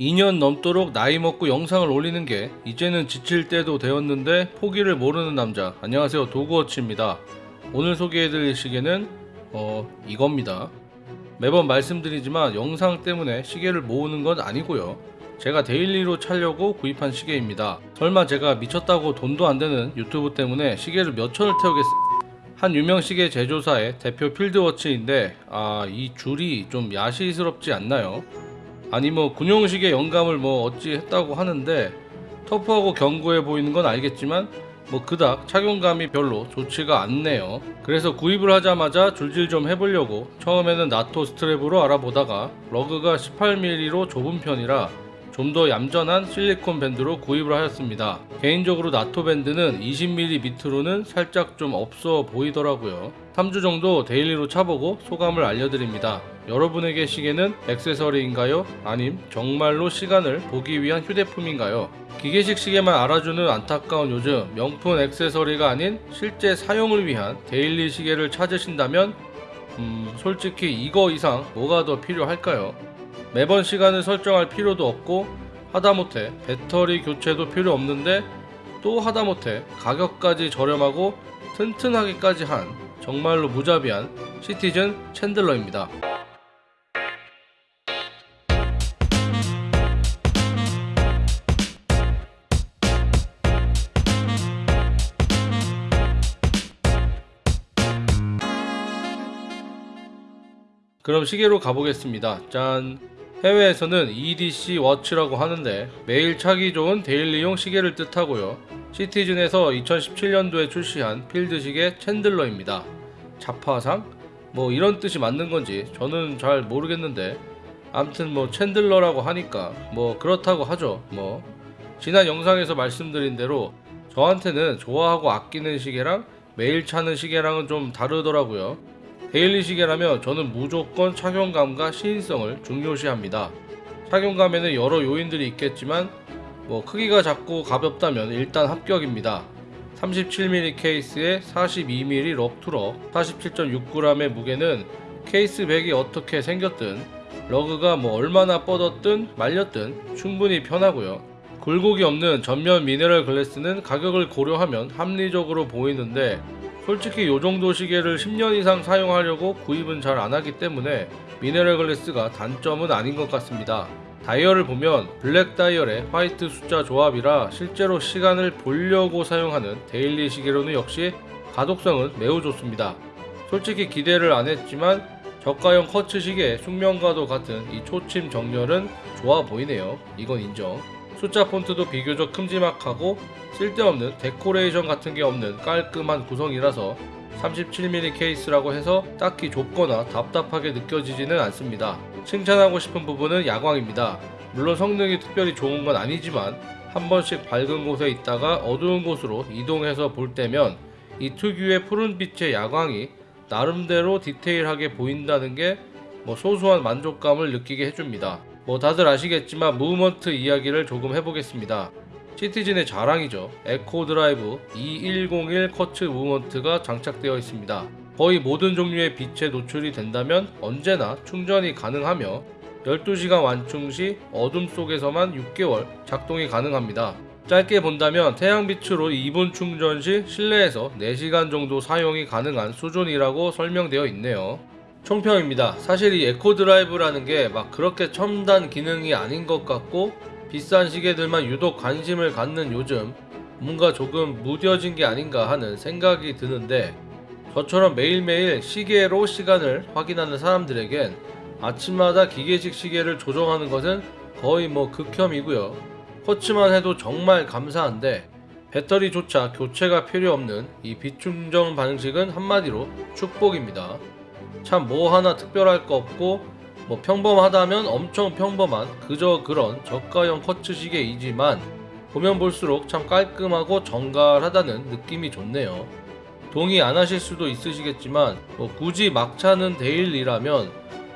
2년 넘도록 나이 먹고 영상을 올리는 게 이제는 지칠 때도 되었는데 포기를 모르는 남자. 안녕하세요. 도그워치입니다. 오늘 소개해드릴 시계는 어 이겁니다. 매번 말씀드리지만 영상 때문에 시계를 모으는 건 아니고요. 제가 daily로 차려고 구입한 시계입니다. 설마 제가 미쳤다고 돈도 안 되는 유튜브 때문에 시계를 몇 천을 태우겠... 한 유명 시계 제조사의 대표 field watch인데 아 이 줄이 좀 야시스럽지 않나요? 아니 뭐 군용식의 영감을 뭐 어찌 했다고 하는데 터프하고 견고해 보이는 건 알겠지만 뭐 그닥 착용감이 별로 좋지가 않네요. 그래서 구입을 하자마자 줄질 좀 해보려고 처음에는 나토 strap으로 알아보다가 lug가 18mm로 좁은 편이라 좀 더 얌전한 실리콘 밴드로 구입을 하였습니다. 개인적으로 나토 밴드는 20mm 밑으로는 살짝 좀 없어 보이더라고요. 3주 정도 daily로 차보고 소감을 알려드립니다. 여러분에게 시계는 액세서리인가요? 아님 정말로 시간을 보기 위한 휴대품인가요? 기계식 시계만 알아주는 안타까운 요즘 명품 액세서리가 아닌 실제 사용을 위한 데일리 시계를 찾으신다면 음, 솔직히 이거 이상 뭐가 더 필요할까요? 매번 시간을 설정할 필요도 없고 하다못해 배터리 교체도 필요 없는데 또 하다못해 가격까지 저렴하고 튼튼하기까지 한 정말로 무자비한 시티즌 챈들러입니다. 그럼 시계로 가보겠습니다. 짠. 해외에서는 EDC 워치라고 하는데 매일 차기 좋은 데일리용 시계를 뜻하고요. 시티즌에서 2017년도에 출시한 필드 시계 챈들러입니다. 잡화상? 뭐 이런 뜻이 맞는 건지 저는 잘 모르겠는데 암튼 뭐 챈들러라고 하니까 뭐 그렇다고 하죠. 뭐 지난 영상에서 말씀드린 대로 저한테는 좋아하고 아끼는 시계랑 매일 차는 시계랑은 좀 다르더라고요. daily 시계라면 저는 무조건 착용감과 시인성을 중요시합니다. 착용감에는 여러 요인들이 있겠지만 뭐 크기가 작고 가볍다면 일단 합격입니다. 37mm 케이스에 42mm lug to lug 47.6g의 무게는 case back이 어떻게 생겼든 lug가 뭐 얼마나 뻗었든 말렸든 충분히 편하고요. 굴곡이 없는 전면 mineral glass는 가격을 고려하면 합리적으로 보이는데 솔직히 요 정도 시계를 10년 이상 사용하려고 구입은 잘 안하기 때문에 mineral glass가 단점은 아닌 것 같습니다. 다이얼을 보면 블랙 다이얼의 화이트 숫자 조합이라 실제로 시간을 보려고 사용하는 daily 시계로는 역시 가독성은 매우 좋습니다. 솔직히 기대를 안 했지만 저가형 quartz 시계의 숙명과도 같은 이 초침 정렬은 좋아 보이네요. 이건 인정. 숫자 폰트도 비교적 큼지막하고 쓸데없는 데코레이션 같은 게 없는 깔끔한 구성이라서 37mm 케이스라고 해서 딱히 좁거나 답답하게 느껴지지는 않습니다. 칭찬하고 싶은 부분은 야광입니다. 물론 성능이 특별히 좋은 건 아니지만 한 번씩 밝은 곳에 있다가 어두운 곳으로 이동해서 볼 때면 이 특유의 푸른빛의 야광이 나름대로 디테일하게 보인다는 게 뭐 소소한 만족감을 느끼게 해줍니다. 뭐 다들 아시겠지만 movement 이야기를 조금 해보겠습니다. 시티즌의 자랑이죠. Eco-Drive 2101 quartz movement가 장착되어 있습니다. 거의 모든 종류의 빛에 노출이 된다면 언제나 충전이 가능하며 12시간 완충 시 어둠 속에서만 6개월 작동이 가능합니다. 짧게 본다면 태양빛으로 2분 충전 시 실내에서 4시간 정도 사용이 가능한 수준이라고 설명되어 있네요. 총평입니다. 사실 이 에코 드라이브라는 게 막 그렇게 첨단 기능이 아닌 것 같고 비싼 시계들만 유독 관심을 갖는 요즘 뭔가 조금 무뎌진 게 아닌가 하는 생각이 드는데 저처럼 매일매일 시계로 시간을 확인하는 사람들에겐 아침마다 기계식 시계를 조정하는 것은 거의 뭐 극혐이고요. 커츠만 해도 정말 감사한데 배터리조차 교체가 필요 없는 이 비충전 방식은 한마디로 축복입니다. 참 뭐 하나 특별할 거 없고 뭐 평범하다면 엄청 평범한 그저 그런 저가형 커츠 시계이지만 보면 볼수록 참 깔끔하고 정갈하다는 느낌이 좋네요. 동의 안 하실 수도 있으시겠지만 뭐 굳이 막차는 데일리라면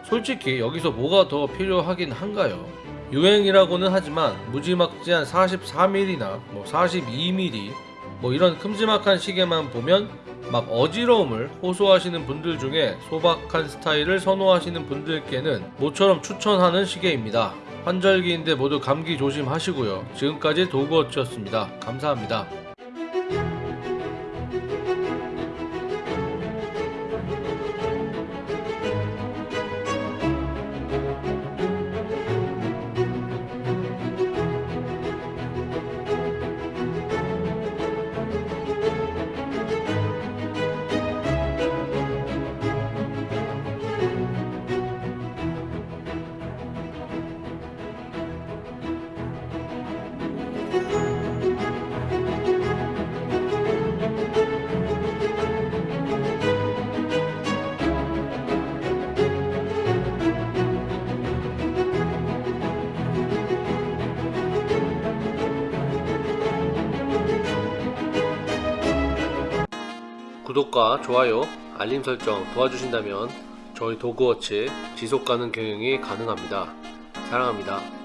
솔직히 여기서 뭐가 더 필요하긴 한가요? 유행이라고는 하지만 무지막지한 44mm나 뭐 42mm 뭐 이런 큼지막한 시계만 보면 막 어지러움을 호소하시는 분들 중에 소박한 스타일을 선호하시는 분들께는 모처럼 추천하는 시계입니다. 환절기인데 모두 감기 조심하시고요. 지금까지 도그워치였습니다. 감사합니다. 구독과 좋아요, 알림 설정 도와주신다면 저희 도그워치 지속 가능 경영이 가능합니다. 사랑합니다.